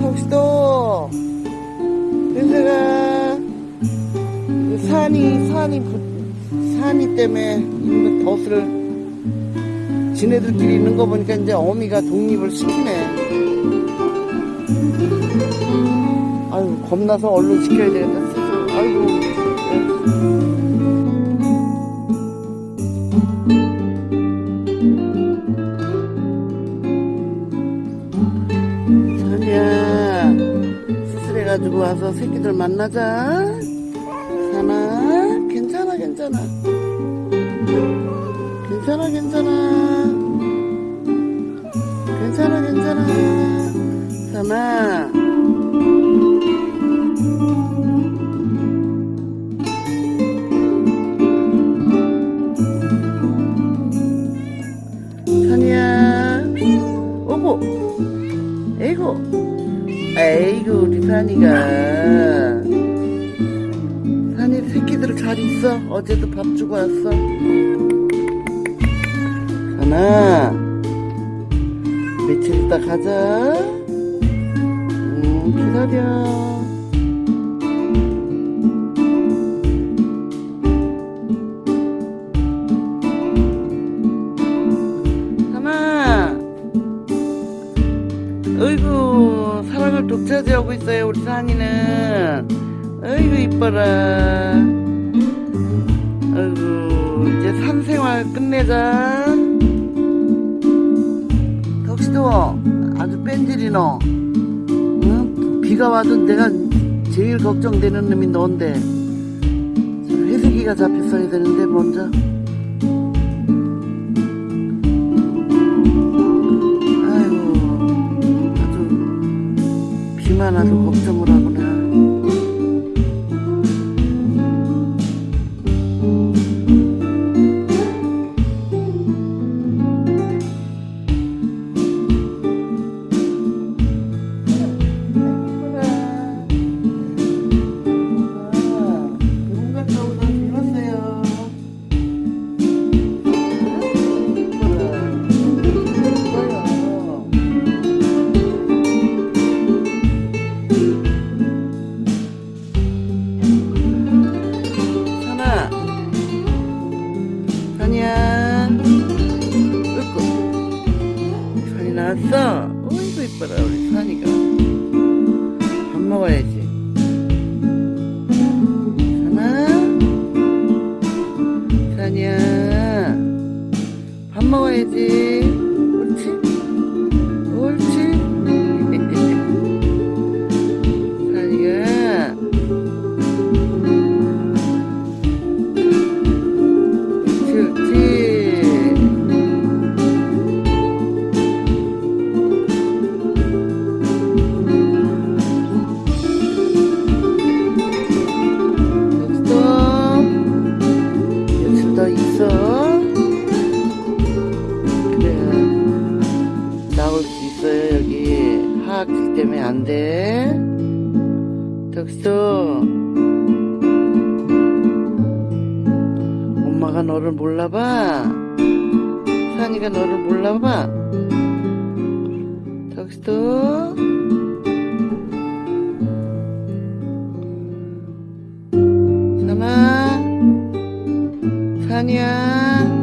턱시도 은서가 그 산이 산이 부- 산이 때문에 있는 덫을 지네들끼리 있는 거 보니까 이제 어미가 독립을 시키네. 아유 겁나서 얼른 시켜야 되겠다. 아이고 가지고 와서 새끼들 만나자. 사나 괜찮아 괜찮아. 괜찮아 괜찮아. 괜찮아 괜찮아. 사나 산이야. 오고. 에이고 에이구 우리 산이가. 산이 새끼들 잘 있어? 어제도 밥 주고 왔어? 산아 며칠 있다 가자. 음 기다려 독차지하고 있어요 우리 산이는. 어이구 이뻐라. 어이구 이제 산생활 끝내자. 덕시도 아주 뺀질이 너 응? 비가 와도 내가 제일 걱정되는 놈이 저 회색이가 잡혔어야 되는데 먼저 비만 와도 걱정을 하구나 나왔어? 어이구 이뻐라 우리 산이가. 밥 먹어야지. 때문에 안 돼. 덕수. 엄마가 너를 몰라봐. 산이가 너를 몰라봐. 덕수. 산아. 산이야.